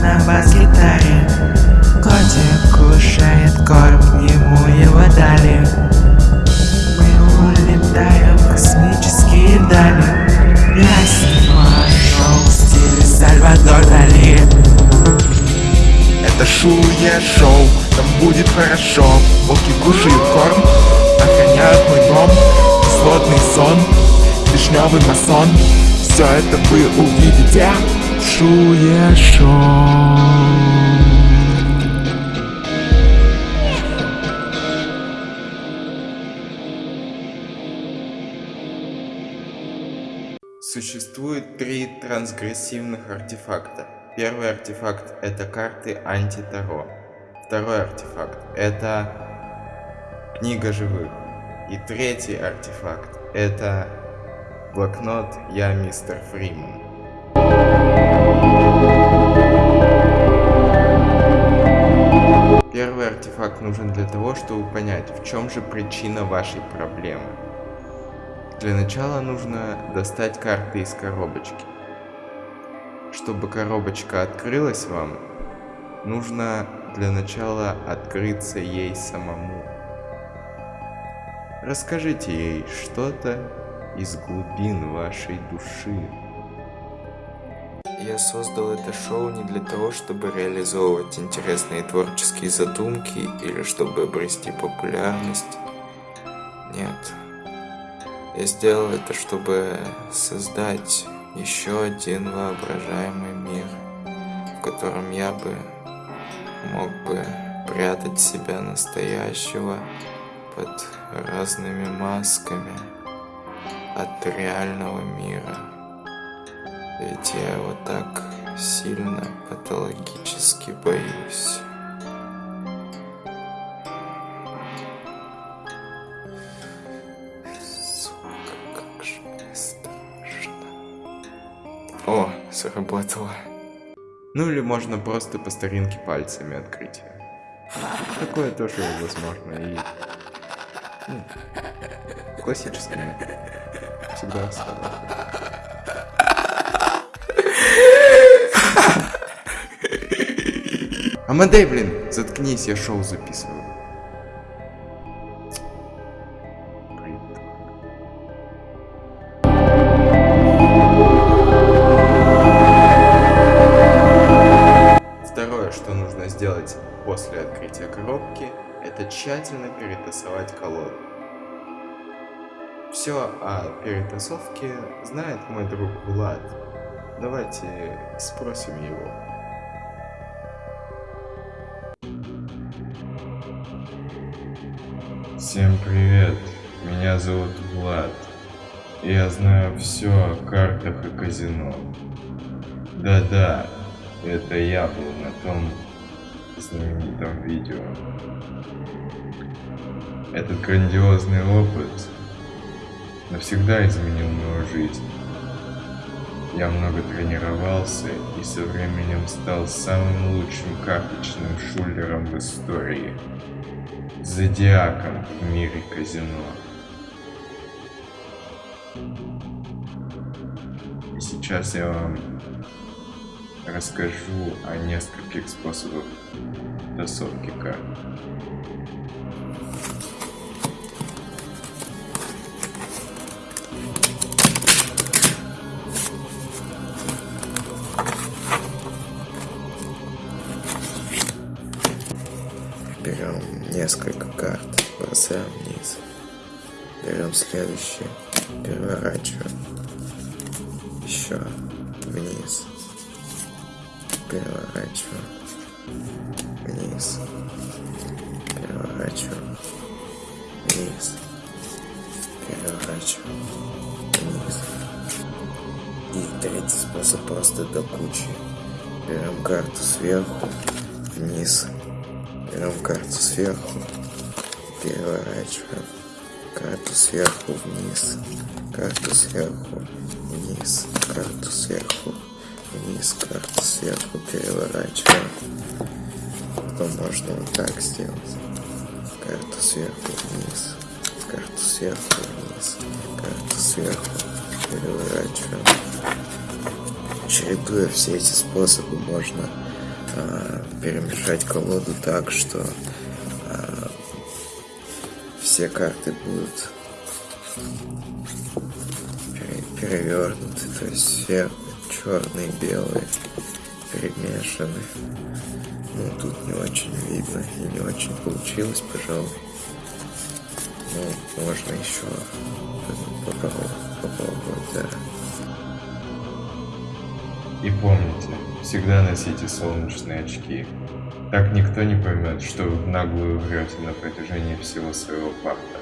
на бас-гитаре. Котик кушает корм, ему его дали. Мы улетаем в космические дали. Я снимаю шоу в стиле Сальвадор Дали. Это шуя-шоу, там будет хорошо. Волки кушают корм, охраняют мой дом. Кислотный сон, вишневый масон. Все это вы увидите шуя-шоу Существует три трансгрессивных артефакта. Первый артефакт это карты антитаро. Второй артефакт это книга живых. И третий артефакт это блокнот Я мистер Фриман. Артефакт нужен для того, чтобы понять, в чем же причина вашей проблемы. Для начала нужно достать карты из коробочки. Чтобы коробочка открылась вам, нужно для начала открыться ей самому. Расскажите ей что-то из глубин вашей души. Я создал это шоу не для того, чтобы реализовывать интересные творческие задумки или чтобы обрести популярность. Нет. Я сделал это, чтобы создать еще один воображаемый мир, в котором я бы мог бы прятать себя настоящего под разными масками от реального мира. Ведь я его так сильно патологически боюсь. О, сработало. Ну или можно просто по старинке пальцами открыть. Такое тоже возможно и ну, классическое. Всегда срабатывает. Амадей, блин, заткнись, я шоу записываю. Второе, что нужно сделать после открытия коробки, это тщательно перетасовать колоду. Все о перетасовке знает мой друг Влад. Давайте спросим его. Всем привет, меня зовут Влад. Я знаю все о картах и казино. Да-да, это я был на том знаменитом видео. Этот грандиозный опыт навсегда изменил мою жизнь. Я много тренировался и со временем стал самым лучшим карточным шулером в истории. Зодиаком в мире казино. И сейчас я вам расскажу о нескольких способах тасовки карт. Бросаем вниз. Берем следующие, переворачиваем. Еще вниз. Переворачиваем. Вниз. Переворачиваем. Вниз. Переворачиваем. Вниз. И третий способ просто до кучи. Берем карту сверху, вниз. Берем карту сверху, переворачиваем. Карту сверху вниз, карту сверху вниз, карту сверху вниз, карту сверху переворачиваем. Потом можно вот так сделать. Карту сверху вниз, карту сверху вниз, карту сверху переворачиваем. Чередуя все эти способы, можно а, перемешать колоду так, что все карты будут перевернуты, то есть все черные, белые перемешаны. Ну, тут не очень видно и не очень получилось, пожалуй. Ну, можно еще попробовать, попробовать, да. И помните, всегда носите солнечные очки. Так никто не поймет, что вы наглую врете на протяжении всего своего парта.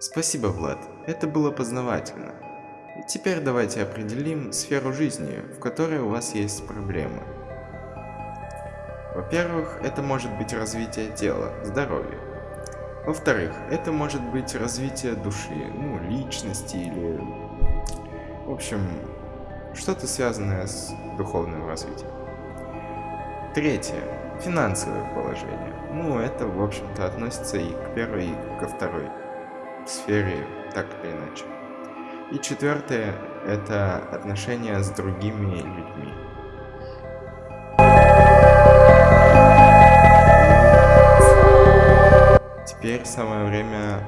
Спасибо, Влад. Это было познавательно. Теперь давайте определим сферу жизни, в которой у вас есть проблемы. Во-первых, это может быть развитие тела, здоровья. Во-вторых, это может быть развитие души, ну, личности или... В общем, что-то связанное с духовным развитием. Третье. Финансовое положение. Ну, это, в общем-то, относится и к первой, и ко второй сфере, так или иначе. И четвертое – это отношения с другими людьми. Теперь самое время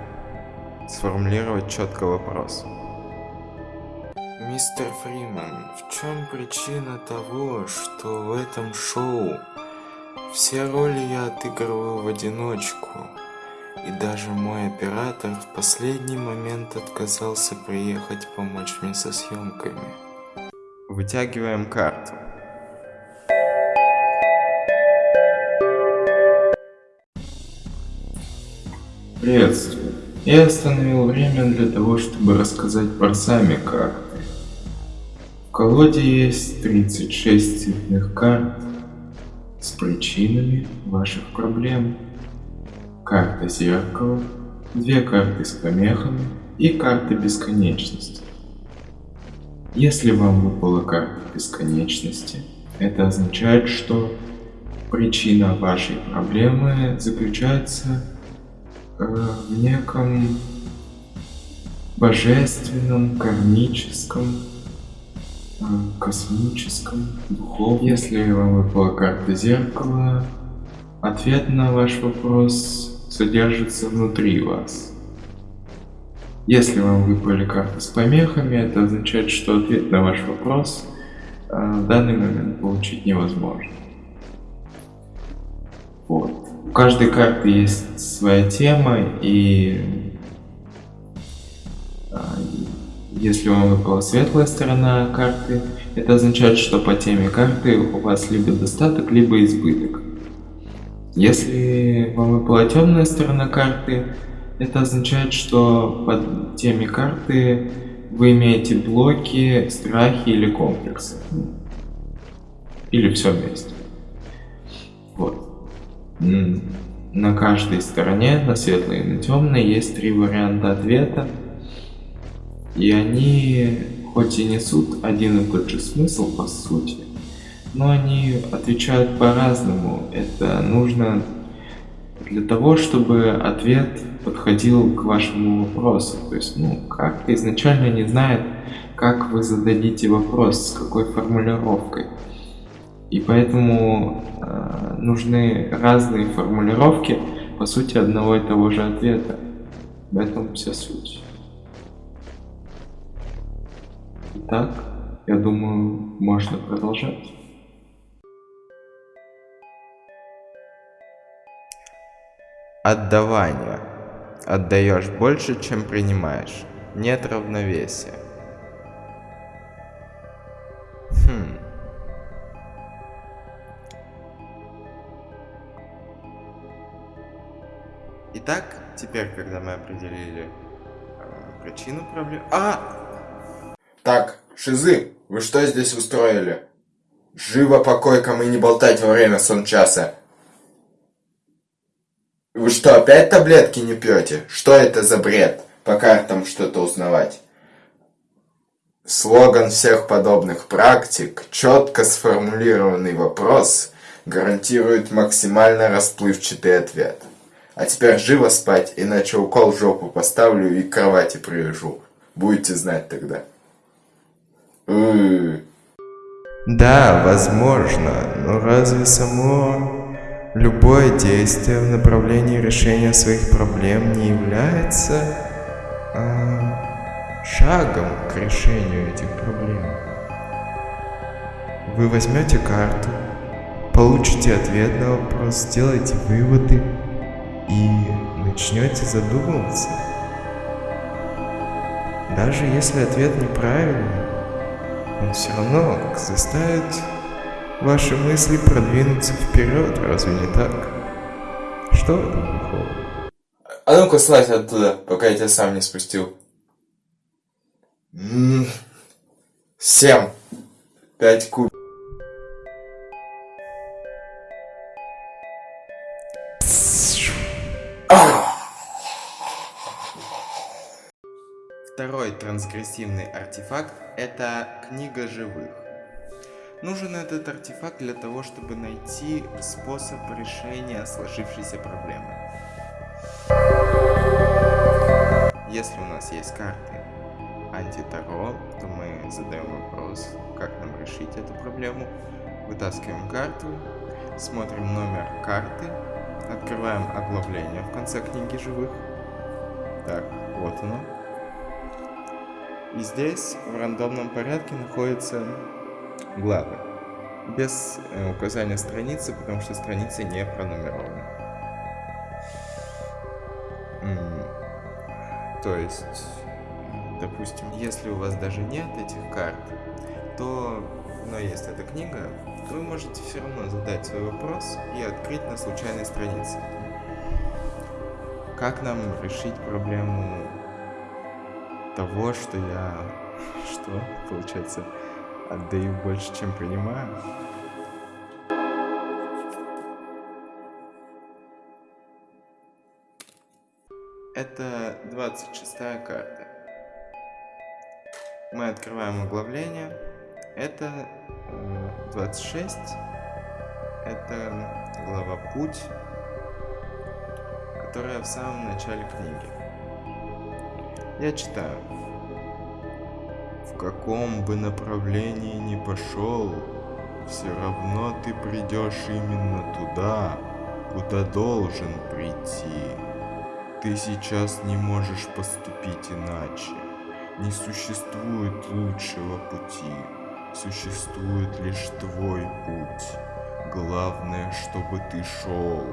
сформулировать четко вопрос. Мистер Фриман, в чем причина того, что в этом шоу все роли я отыгрываю в одиночку? И даже мой оператор в последний момент отказался приехать помочь мне со съемками. Вытягиваем карту. Приветствую. Я остановил время для того, чтобы рассказать про сами карты. В колоде есть 36 цветных карт с причинами ваших проблем карта зеркала, две карты с помехами и карта бесконечности. Если вам выпала карта бесконечности, это означает, что причина вашей проблемы заключается э, в неком божественном, кармическом, космическом, духовном. Если вам выпала карта зеркала, ответ на ваш вопрос содержится внутри вас. Если вам выпали карты с помехами, это означает, что ответ на ваш вопрос э, в данный момент получить невозможно. Вот. У каждой карты есть своя тема, и если вам выпала светлая сторона карты, это означает, что по теме карты у вас либо достаток, либо избыток. Если вам выпала темная сторона карты, это означает, что под теме карты вы имеете блоки, страхи или комплексы. Или все вместе. Вот. На каждой стороне, на светлой и на темной, есть три варианта ответа. И они хоть и несут один и тот же смысл по сути, но они отвечают по-разному. Это нужно для того, чтобы ответ подходил к вашему вопросу. То есть, ну, как-то изначально не знает, как вы зададите вопрос, с какой формулировкой. И поэтому э, нужны разные формулировки, по сути, одного и того же ответа. В этом вся суть. Итак, я думаю, можно продолжать. Отдавание. Отдаешь больше, чем принимаешь. Нет равновесия. Хм. Итак, теперь, когда мы определили э, причину проблем... А! Так, шизы, вы что здесь устроили? Живо по койкам и не болтать во время сон часа. Вы что, опять таблетки не пьете? Что это за бред? По картам что-то узнавать. Слоган всех подобных практик, четко сформулированный вопрос, гарантирует максимально расплывчатый ответ. А теперь живо спать, иначе укол в жопу поставлю и к кровати привяжу. Будете знать тогда. Да, возможно, но разве само любое действие в направлении решения своих проблем не является а, шагом к решению этих проблем? Вы возьмете карту, получите ответ на вопрос, сделайте выводы и начнете задумываться. Даже если ответ неправильный, он все равно заставит ваши мысли продвинуться вперед, разве не так? Что в этом плохого? А ну-ка слазь оттуда, пока я тебя сам не спустил. М, Семь. Пять куб. Второй трансгрессивный артефакт – это книга живых. Нужен этот артефакт для того, чтобы найти способ решения сложившейся проблемы. Если у нас есть карты антитаро, то мы задаем вопрос, как нам решить эту проблему. Вытаскиваем карту, смотрим номер карты, открываем оглавление в конце книги живых. Так, вот оно. И здесь в рандомном порядке находятся главы. Без э, указания страницы, потому что страницы не пронумерованы. М, То есть, допустим, если у вас даже нет этих карт, то, но есть эта книга, вы можете все равно задать свой вопрос и открыть на случайной странице. Как нам решить проблему того, что я... Что? Получается, отдаю больше, чем принимаю? Это 26 карта. Мы открываем оглавление. Это э, 26. Это глава «Путь», которая в самом начале книги. Я читаю. В каком бы направлении ни пошел, все равно ты придешь именно туда, куда должен прийти. Ты сейчас не можешь поступить иначе. Не существует лучшего пути. Существует лишь твой путь. Главное, чтобы ты шел.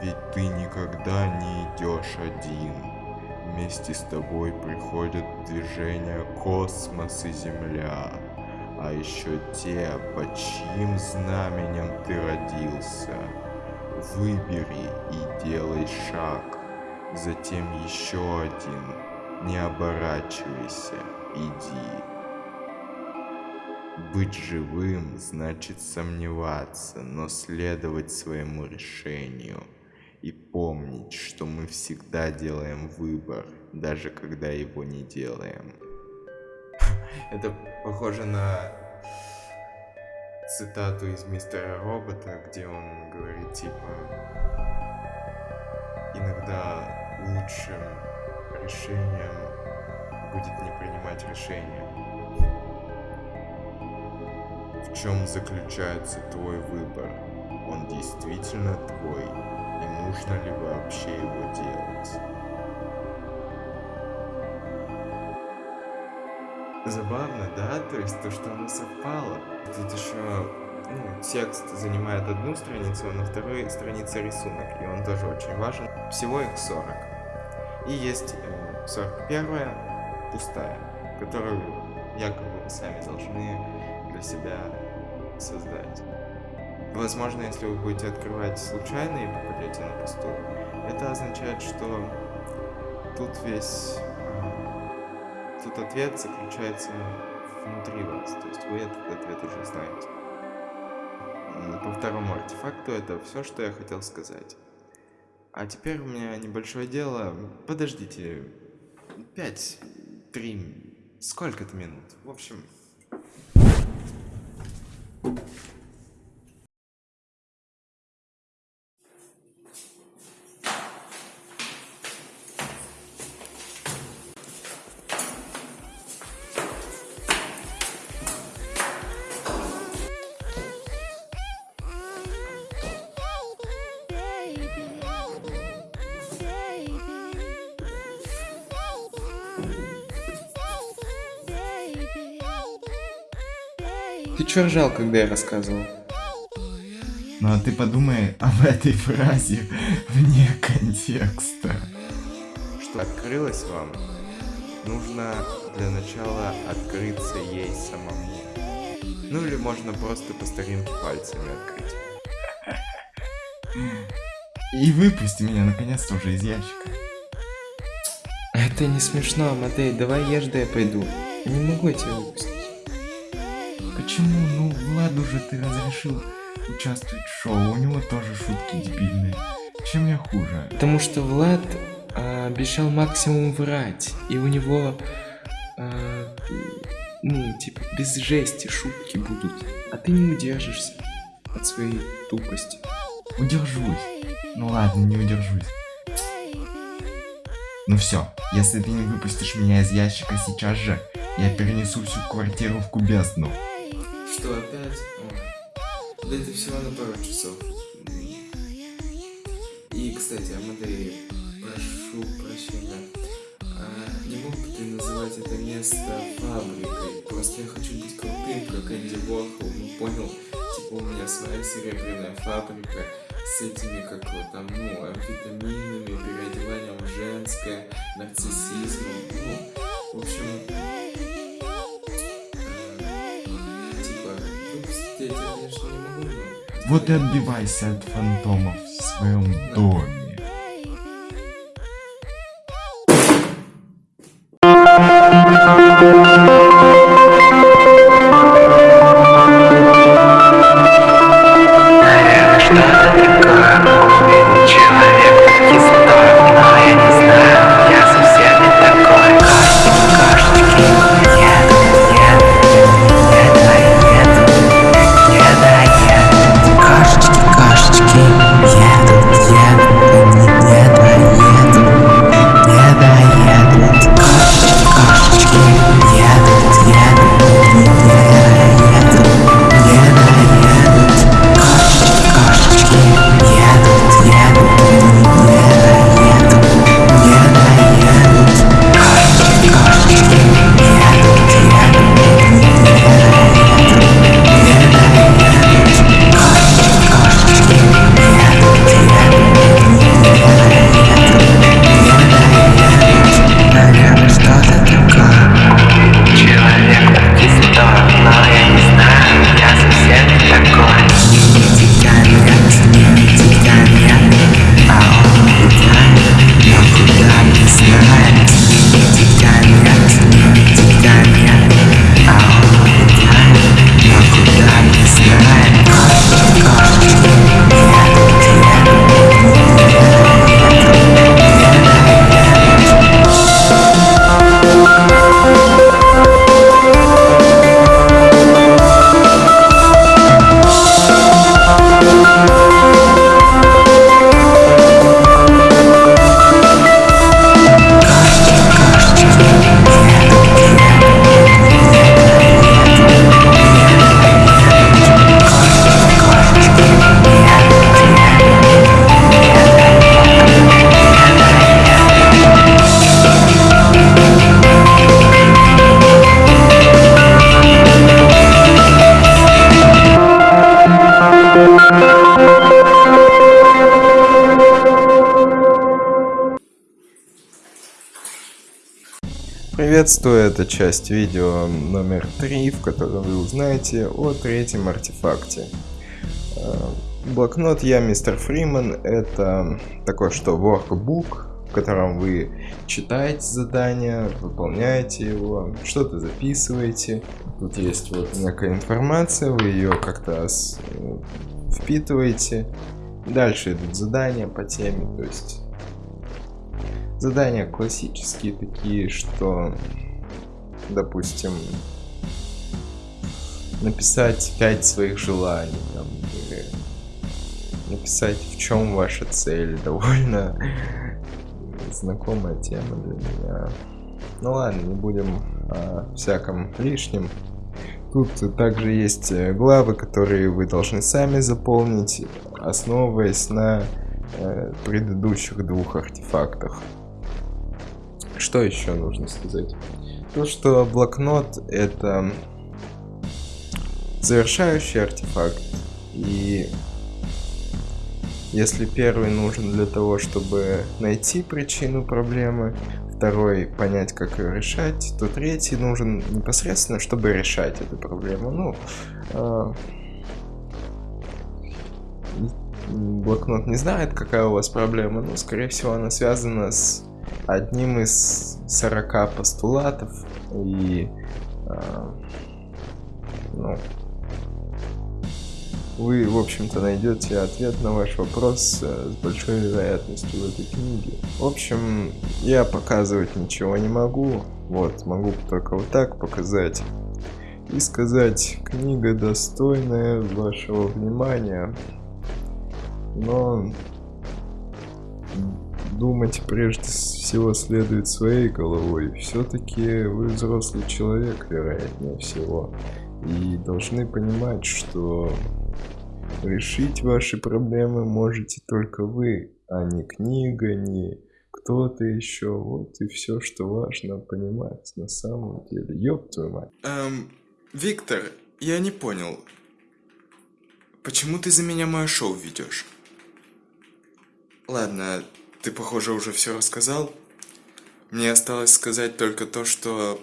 Ведь ты никогда не идешь один. Вместе с тобой приходят в движение космос и Земля. А еще те, под чьим знаменем ты родился. Выбери и делай шаг. Затем еще один. Не оборачивайся, иди. Быть живым значит сомневаться, но следовать своему решению. И помнить, что мы всегда делаем выбор, даже когда его не делаем. Это похоже на цитату из Мистера Робота, где он говорит типа иногда лучшим решением будет не принимать решения. В чем заключается твой выбор? Он действительно твой? И нужно ли вообще его делать? Забавно, да? То есть то, что оно совпало. Тут еще ну, текст занимает одну страницу, а на второй странице рисунок, и он тоже очень важен. Всего их 40. И есть э, 41 пустая, которую якобы вы сами должны для себя создать. Возможно, если вы будете открывать случайно и попадете на пустую, это означает, что тут весь... э, Тут ответ заключается внутри вас, то есть вы этот ответ уже знаете. По второму артефакту это все, что я хотел сказать. А теперь у меня небольшое дело. Подождите. Пять, три, сколько-то минут. В общем, Чё ржал, когда я рассказывал? Ну а ты подумай об этой фразе вне контекста. Что открылось вам? Нужно для начала открыться ей самому. Ну или можно просто по старинке пальцами открыть. И выпусти меня наконец-то уже из ящика. Это не смешно, Амадей, давай ешь, да я пойду. Я не могу тебя выпустить. Почему? Владу же ты разрешил участвовать в шоу, у него тоже шутки дебильные. Чем я хуже? Потому что Влад а, обещал максимум врать, и у него, а, ну, типа, без жести шутки будут, а ты не удержишься от своей тупости. Удержусь. Ну ладно, не удержусь. Ну все, если ты не выпустишь меня из ящика сейчас же, я перенесу всю квартиру в кубезну. Что, опять? О, да это всего на пару часов. И, кстати, Амадей, прошу прощения. А, не мог бы ты называть это место фабрикой? Просто я хочу быть крутым, как Энди Уорхол, ну понял? Типа у меня своя серебряная фабрика с этими, как вот там, ну, амфетаминами, переодеванием женское, нарциссизмом, ну, в общем, Вот и отбивайся от фантомов в своем доме. Приветствую, это часть видео номер 3, в котором вы узнаете о третьем артефакте. Э, Блокнот Я Мистер Фриман это такое что workbook, в котором вы читаете задание, выполняете его, что-то записываете. Тут есть вот некая информация, вы ее как-то э, впитываете. Дальше идут задания по теме, то есть Задания классические такие, что, допустим, написать пять своих желаний, там, или написать, в чем ваша цель, довольно знакомая тема для меня. Ну ладно, не будем о всяком лишнем. Тут также есть э, главы, которые вы должны сами заполнить, основываясь на э, предыдущих двух артефактах. Что еще нужно сказать? То, что блокнот это завершающий артефакт. И если первый нужен для того, чтобы найти причину проблемы, второй понять, как ее решать, то третий нужен непосредственно, чтобы решать эту проблему. Ну, э, блокнот не знает, какая у вас проблема, но, скорее всего, она связана с одним из 40 постулатов. И, э, ну, вы, в общем-то, найдете ответ на ваш вопрос э, с большой вероятностью в этой книге. В общем, я показывать ничего не могу. Вот, могу только вот так показать. И сказать, книга достойная вашего внимания. Но думать прежде всего следует своей головой. Все-таки вы взрослый человек, вероятнее всего. И должны понимать, что решить ваши проблемы можете только вы, а не книга, не кто-то еще. Вот и все, что важно понимать на самом деле. Ёб твою мать. Эм, Виктор, я не понял. Почему ты за меня мое шоу ведешь? Ладно, ты, похоже, уже все рассказал. Мне осталось сказать только то, что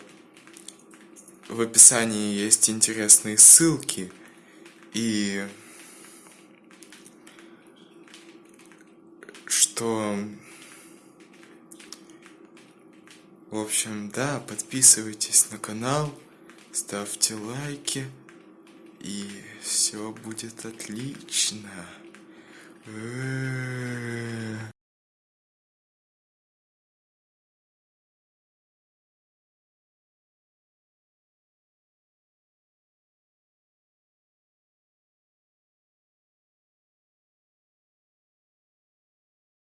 в описании есть интересные ссылки и что в общем да подписывайтесь на канал ставьте лайки и все будет отлично